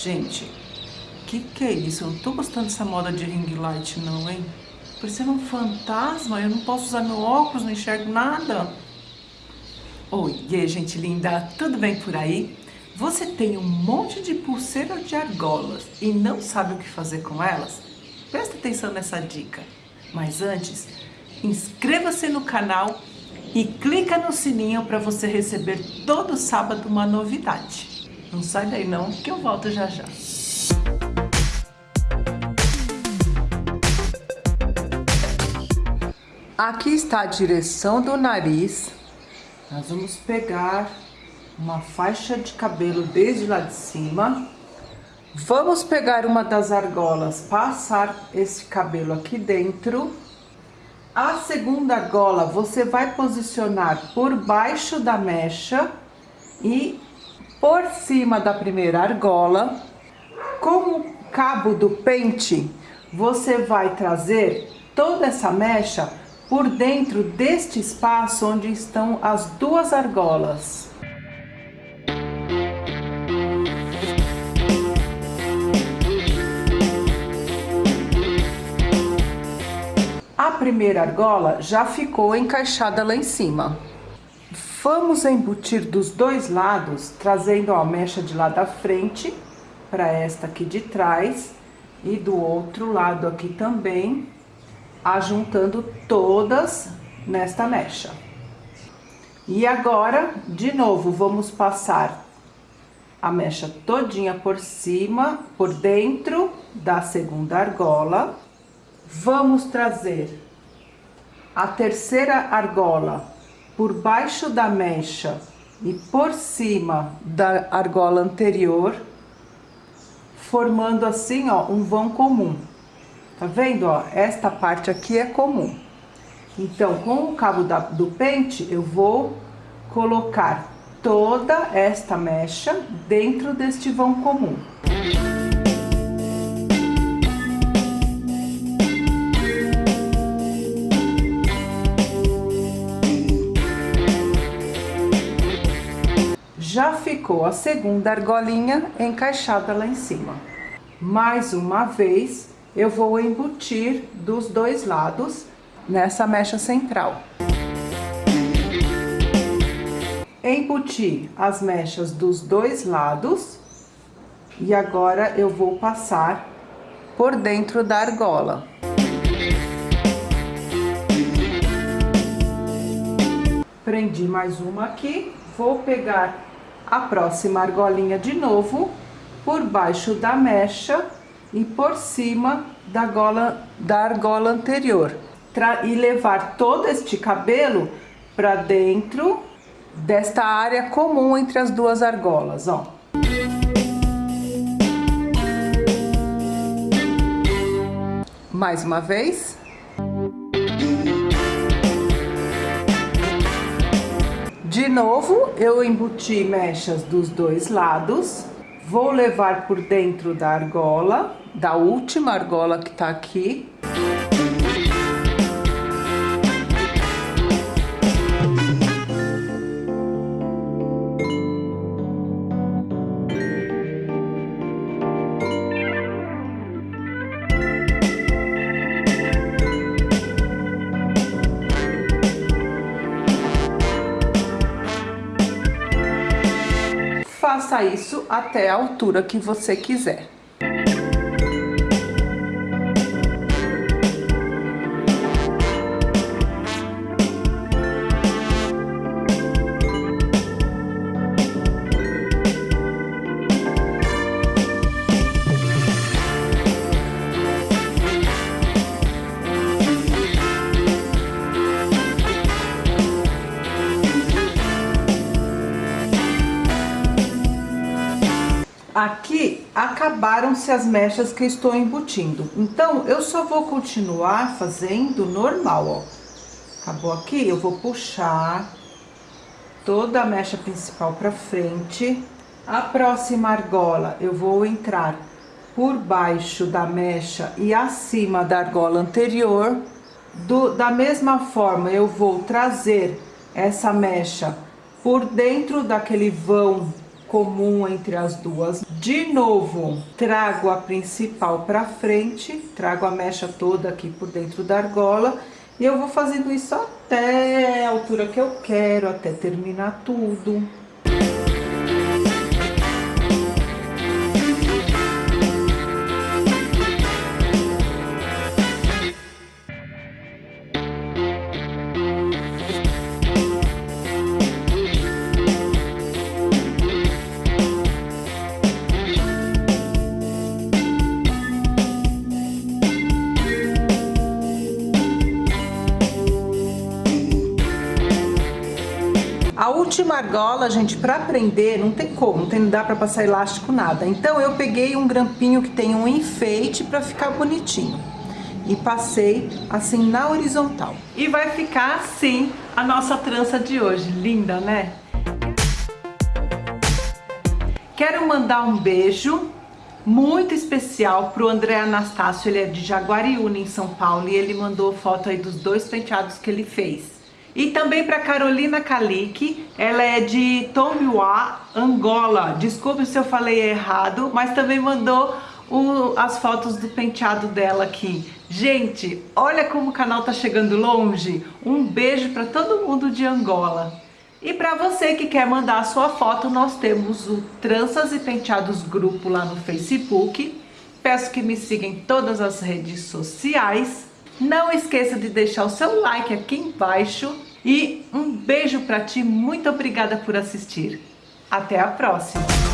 Gente, que que é isso? Eu não tô gostando dessa moda de ring light não, hein? Parecendo um fantasma, eu não posso usar meu óculos, não enxergo nada. Oi, aí, gente linda, tudo bem por aí? Você tem um monte de pulseiras de argolas e não sabe o que fazer com elas? Presta atenção nessa dica. Mas antes, inscreva-se no canal e clica no sininho para você receber todo sábado uma novidade. Não sai daí não, que eu volto já já. Aqui está a direção do nariz. Nós vamos pegar uma faixa de cabelo desde lá de cima. Vamos pegar uma das argolas, passar esse cabelo aqui dentro. A segunda argola você vai posicionar por baixo da mecha e por cima da primeira argola. Com o cabo do pente, você vai trazer toda essa mecha por dentro deste espaço onde estão as duas argolas. A primeira argola já ficou encaixada lá em cima. Vamos embutir dos dois lados, trazendo a mecha de lá da frente para esta aqui de trás e do outro lado aqui também, ajuntando todas nesta mecha. E agora, de novo, vamos passar a mecha todinha por cima, por dentro da segunda argola. Vamos trazer a terceira argola por baixo da mecha e por cima da argola anterior, formando assim, ó, um vão comum. Tá vendo, ó? Esta parte aqui é comum. Então, com o cabo da, do pente, eu vou colocar toda esta mecha dentro deste vão comum. Ficou a segunda argolinha encaixada lá em cima. Mais uma vez, eu vou embutir dos dois lados nessa mecha central. Embuti as mechas dos dois lados e agora eu vou passar por dentro da argola. Prendi mais uma aqui, vou pegar a próxima argolinha de novo por baixo da mecha e por cima da, gola, da argola anterior. E levar todo este cabelo para dentro desta área comum entre as duas argolas, ó. Mais uma vez. De novo, eu embuti mechas dos dois lados. Vou levar por dentro da argola, da última argola que tá aqui. Faça isso até a altura que você quiser. Aqui acabaram-se as mechas que estou embutindo. Então, eu só vou continuar fazendo normal, ó. Acabou aqui, eu vou puxar toda a mecha principal pra frente. A próxima argola, eu vou entrar por baixo da mecha e acima da argola anterior. Do, da mesma forma, eu vou trazer essa mecha por dentro daquele vão comum entre as duas. De novo, trago a principal para frente, trago a mecha toda aqui por dentro da argola e eu vou fazendo isso até a altura que eu quero, até terminar tudo. A última argola, gente, para prender, não tem como, não, tem, não dá para passar elástico, nada. Então, eu peguei um grampinho que tem um enfeite para ficar bonitinho. E passei assim na horizontal. E vai ficar assim a nossa trança de hoje. Linda, né? Quero mandar um beijo muito especial pro André Anastácio, ele é de Jaguariúna, em São Paulo, e ele mandou foto aí dos dois penteados que ele fez. E também para Carolina Calique, ela é de Tombiwa, Angola. Desculpe se eu falei errado, mas também mandou o, as fotos do penteado dela aqui. Gente, olha como o canal tá chegando longe. Um beijo para todo mundo de Angola. E para você que quer mandar a sua foto, nós temos o Tranças e Penteados Grupo lá no Facebook. Peço que me sigam em todas as redes sociais. Não esqueça de deixar o seu like aqui embaixo e um beijo para ti, muito obrigada por assistir. Até a próxima!